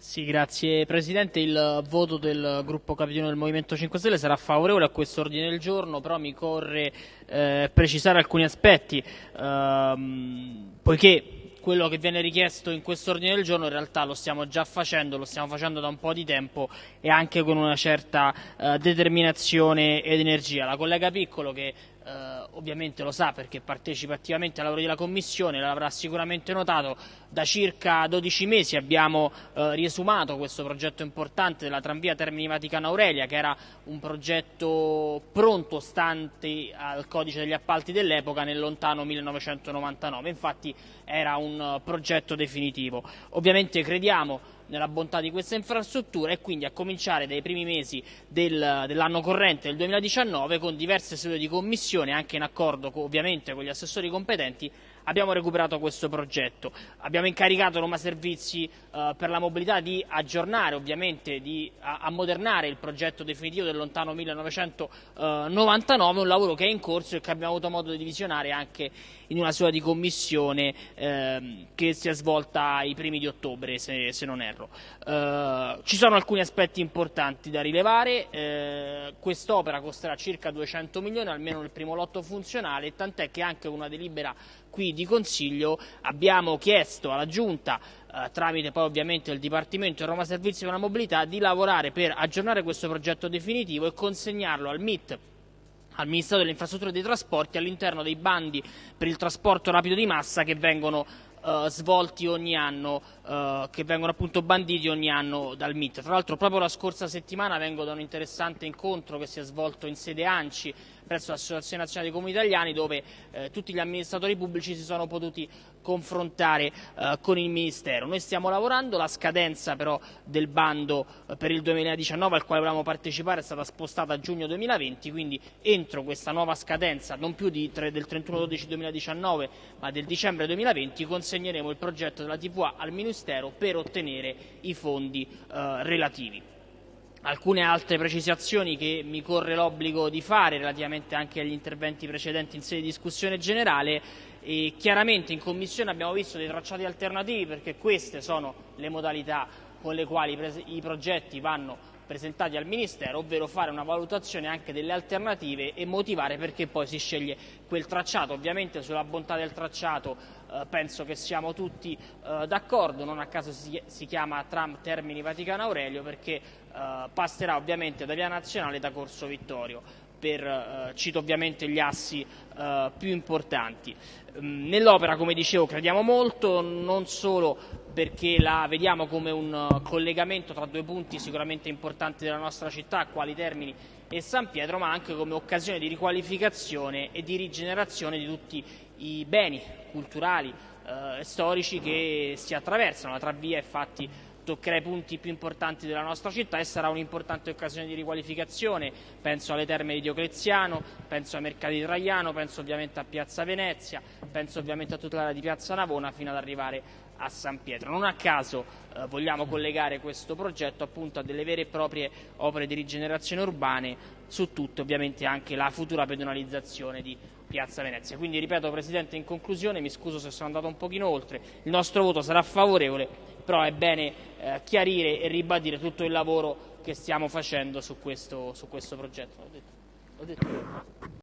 Sì, grazie Presidente. Il voto del gruppo capitano del Movimento 5 Stelle sarà favorevole a questo ordine del giorno, però mi corre eh, precisare alcuni aspetti, ehm, poiché quello che viene richiesto in questo ordine del giorno in realtà lo stiamo già facendo, lo stiamo facendo da un po' di tempo e anche con una certa eh, determinazione ed energia. La collega Piccolo che eh, ovviamente lo sa perché partecipa attivamente ai lavori della Commissione, l'avrà sicuramente notato, da circa 12 mesi abbiamo eh, riesumato questo progetto importante della tranvia Termini Vaticano Aurelia, che era un progetto pronto stante al codice degli appalti dell'epoca nel lontano 1999, infatti era un progetto definitivo. Ovviamente crediamo nella bontà di questa infrastruttura e quindi a cominciare dai primi mesi del, dell'anno corrente del 2019 con diverse sedute di commissione anche in accordo ovviamente con gli assessori competenti abbiamo recuperato questo progetto. Abbiamo incaricato Roma Servizi eh, per la mobilità di aggiornare, ovviamente di ammodernare il progetto definitivo del lontano 1999, un lavoro che è in corso e che abbiamo avuto modo di visionare anche in una sua di commissione eh, che si è svolta ai primi di ottobre, se, se non erro. Eh, ci sono alcuni aspetti importanti da rilevare, eh, quest'opera costerà circa 200 milioni, almeno nel primo lotto funzionale, tant'è che anche una delibera qui di Consiglio abbiamo chiesto alla Giunta eh, tramite poi ovviamente il Dipartimento di Roma Servizi per la Mobilità di lavorare per aggiornare questo progetto definitivo e consegnarlo al MIT al Ministero delle Infrastrutture e dei Trasporti all'interno dei bandi per il trasporto rapido di massa che vengono eh, svolti ogni anno, eh, che vengono appunto banditi ogni anno dal MIT. Tra l'altro proprio la scorsa settimana vengo da un interessante incontro che si è svolto in sede ANCI presso l'Associazione Nazionale dei Comuni Italiani dove eh, tutti gli amministratori pubblici si sono potuti confrontare eh, con il Ministero. Noi stiamo lavorando, la scadenza però del bando eh, per il 2019 al quale volevamo partecipare è stata spostata a giugno 2020, quindi entro questa nuova scadenza, non più di, del 31-12-2019 ma del dicembre 2020, consegneremo il progetto della TVA al Ministero per ottenere i fondi eh, relativi alcune altre precisazioni che mi corre l'obbligo di fare relativamente anche agli interventi precedenti in sede di discussione generale. E chiaramente in Commissione abbiamo visto dei tracciati alternativi perché queste sono le modalità con le quali i progetti vanno presentati al Ministero, ovvero fare una valutazione anche delle alternative e motivare perché poi si sceglie quel tracciato. Ovviamente sulla bontà del tracciato eh, penso che siamo tutti eh, d'accordo, non a caso si, si, chiama tram Termini Vaticano Aurelio perché eh, passerà ovviamente da Via Nazionale da Corso Vittorio per, eh, cito ovviamente gli assi eh, più importanti. Mm, nell'opera, come dicevo, crediamo molto, non solo perché la vediamo come un eh, collegamento tra due punti sicuramente importanti della nostra città, quali Termini e San Pietro, ma anche come occasione di riqualificazione e di rigenerazione di tutti i beni culturali e eh, storici che si attraversano. La travvia, toccherà i punti più importanti della nostra città e sarà un'importante occasione di riqualificazione, penso alle terme di Diocleziano, penso ai mercati di Traiano, penso ovviamente a Piazza Venezia, penso ovviamente a tutta l'area di Piazza Navona fino ad arrivare a San Pietro. Non a caso eh, vogliamo collegare questo progetto appunto a delle vere e proprie opere di rigenerazione urbane, su tutte ovviamente anche la futura pedonalizzazione di Piazza Venezia. Quindi ripeto Presidente in conclusione, mi scuso se sono andato un pochino oltre, il nostro voto sarà favorevole però è bene eh, chiarire e ribadire tutto il lavoro che stiamo facendo su questo, su questo progetto.